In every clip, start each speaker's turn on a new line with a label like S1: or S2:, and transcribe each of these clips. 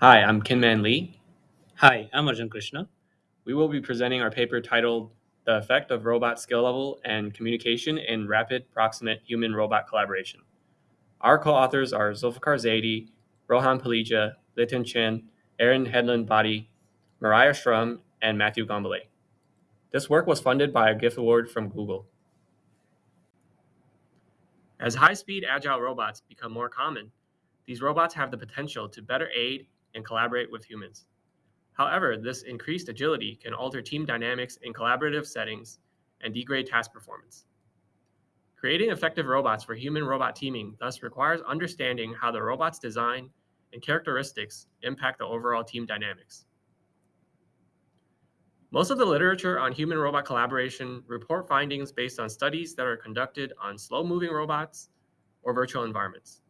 S1: Hi, I'm Kinman Lee.
S2: Hi, I'm Arjun Krishna.
S1: We will be presenting our paper titled The Effect of Robot Skill Level and Communication in Rapid Proximate Human-Robot Collaboration. Our co-authors are Zulfiqar Zaidi, Rohan Paleja, Letian Chen, Erin Hedlund-Botti, Mariah Schrum, and Matthew Gombolay. This work was funded by a gift award from Google. As high-speed agile robots become more common, these robots have the potential to better aid and collaborate with humans. However, this increased agility can alter team dynamics in collaborative settings and degrade task performance. Creating effective robots for human-robot teaming thus requires understanding how the robot's design and characteristics impact the overall team dynamics. Most of the literature on human-robot collaboration report findings based on studies that are conducted on slow-moving robots or virtual environments.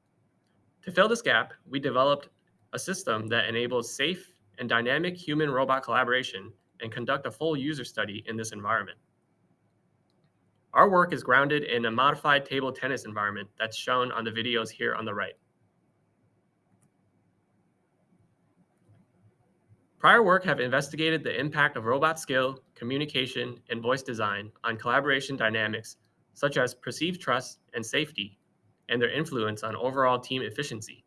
S1: To fill this gap, we developed a system that enables safe and dynamic human-robot collaboration and conduct a full user study in this environment. Our work is grounded in a modified table tennis environment that's shown on the videos here on the right. Prior work have investigated the impact of robot skill, communication, and voice design on collaboration dynamics, such as perceived trust and safety, and their influence on overall team efficiency.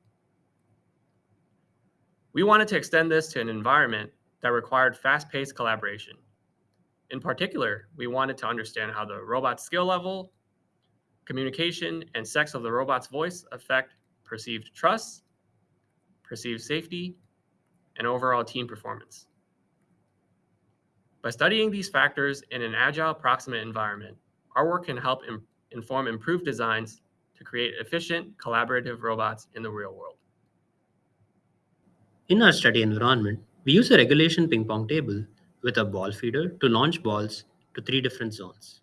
S1: We wanted to extend this to an environment that required fast-paced collaboration. In particular, we wanted to understand how the robot's skill level, communication, and sex of the robot's voice affect perceived trust, perceived safety, and overall team performance. By studying these factors in an agile proximate environment, our work can help inform improved designs to create efficient, collaborative robots in the real world.
S2: In our study environment, we use a regulation ping pong table with a ball feeder to launch balls to three different zones.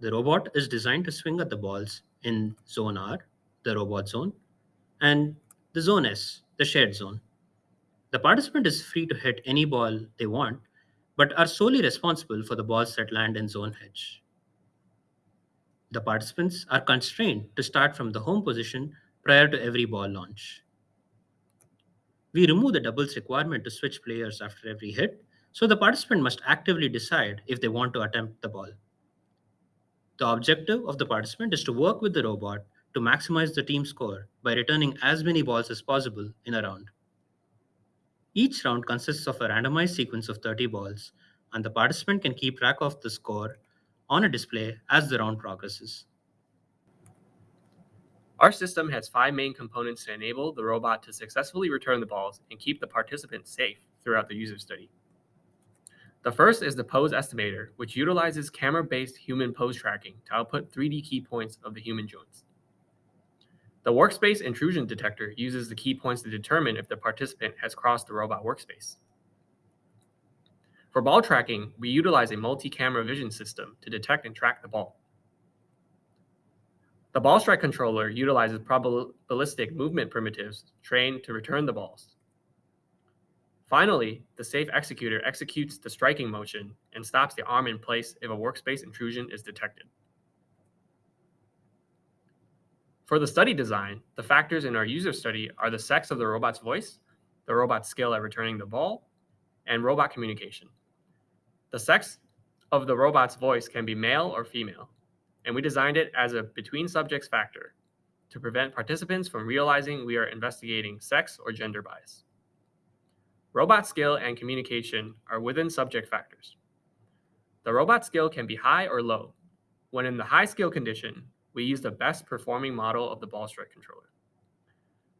S2: The robot is designed to swing at the balls in Zone R, the robot zone, and the Zone S, the shared zone. The participant is free to hit any ball they want, but are solely responsible for the balls that land in zone H. The participants are constrained to start from the home position prior to every ball launch. We remove the doubles requirement to switch players after every hit, so the participant must actively decide if they want to attempt the ball. The objective of the participant is to work with the robot to maximize the team score by returning as many balls as possible in a round. Each round consists of a randomized sequence of 30 balls, and the participant can keep track of the score on a display as the round progresses.
S1: Our system has five main components to enable the robot to successfully return the balls and keep the participants safe throughout the user study. The first is the pose estimator, which utilizes camera-based human pose tracking to output 3D key points of the human joints. The workspace intrusion detector uses the key points to determine if the participant has crossed the robot workspace. For ball tracking, we utilize a multi-camera vision system to detect and track the ball. The ball strike controller utilizes probabilistic movement primitives trained to return the balls. Finally, the safe executor executes the striking motion and stops the arm in place if a workspace intrusion is detected. For the study design, the factors in our user study are the sex of the robot's voice, the robot's skill at returning the ball, and robot communication. The sex of the robot's voice can be male or female, and we designed it as a between subjects factor to prevent participants from realizing we are investigating sex or gender bias. Robot skill and communication are within subject factors. The robot skill can be high or low. When in the high skill condition, we use the best performing model of the ball strike controller.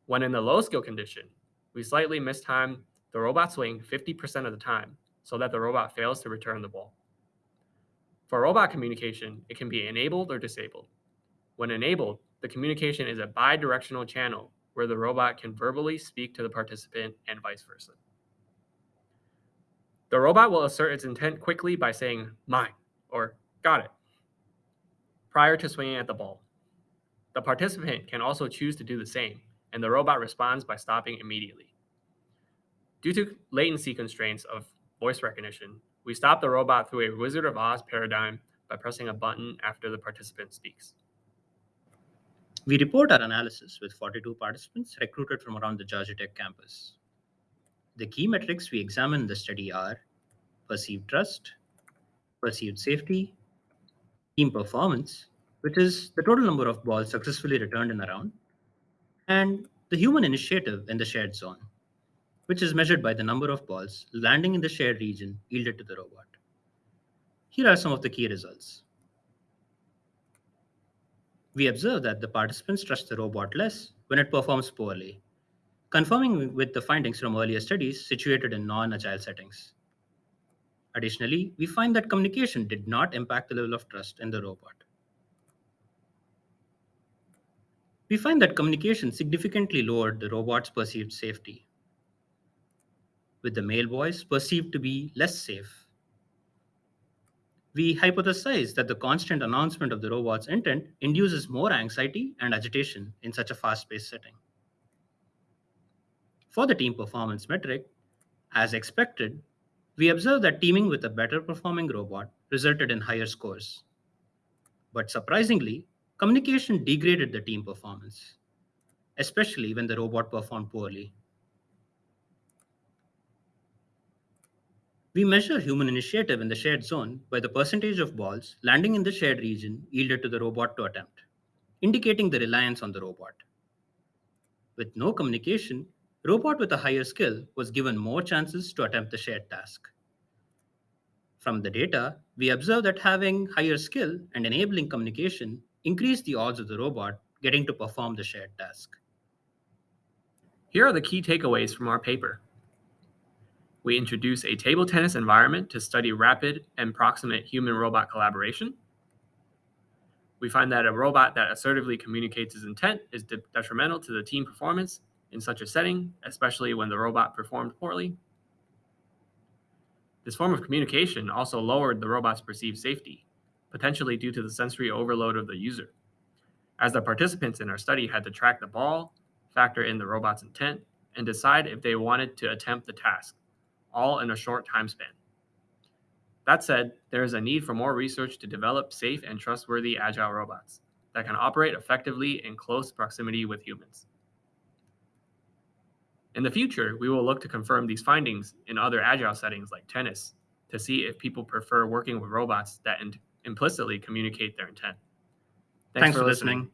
S1: When in the low skill condition, we slightly mistime the robot swing 50% of the time so that the robot fails to return the ball. For robot communication, it can be enabled or disabled. When enabled, the communication is a bi-directional channel where the robot can verbally speak to the participant and vice versa. The robot will assert its intent quickly by saying, mine, or got it, prior to swinging at the ball. The participant can also choose to do the same, and the robot responds by stopping immediately. Due to latency constraints of voice recognition, we stop the robot through a Wizard of Oz paradigm by pressing a button after the participant speaks.
S2: We report our analysis with 42 participants recruited from around the Georgia Tech campus. The key metrics we examine in the study are perceived trust, perceived safety, team performance, which is the total number of balls successfully returned in a round, and the human initiative in the shared zone, which is measured by the number of balls landing in the shared region yielded to the robot. Here are some of the key results. We observe that the participants trust the robot less when it performs poorly, confirming with the findings from earlier studies situated in non-agile settings. Additionally, we find that communication did not impact the level of trust in the robot. We find that communication significantly lowered the robot's perceived safety, with the male voice perceived to be less safe. We hypothesize that the constant announcement of the robot's intent induces more anxiety and agitation in such a fast-paced setting. For the team performance metric, as expected, we observe that teaming with a better performing robot resulted in higher scores. But surprisingly, communication degraded the team performance, especially when the robot performed poorly. We measure human initiative in the shared zone by the percentage of balls landing in the shared region yielded to the robot to attempt, indicating the reliance on the robot. With no communication, robot with a higher skill was given more chances to attempt the shared task. From the data, we observe that having higher skill and enabling communication increased the odds of the robot getting to perform the shared task.
S1: Here are the key takeaways from our paper. We introduce a table tennis environment to study rapid and proximate human-robot collaboration. We find that a robot that assertively communicates its intent is de- detrimental to the team performance in such a setting, especially when the robot performed poorly. This form of communication also lowered the robot's perceived safety, potentially due to the sensory overload of the user, as the participants in our study had to track the ball, factor in the robot's intent, and decide if they wanted to attempt the task, all in a short time span. That said, there is a need for more research to develop safe and trustworthy agile robots that can operate effectively in close proximity with humans. In the future, we will look to confirm these findings in other agile settings like tennis to see if people prefer working with robots that implicitly communicate their intent.
S2: Thanks, for listening.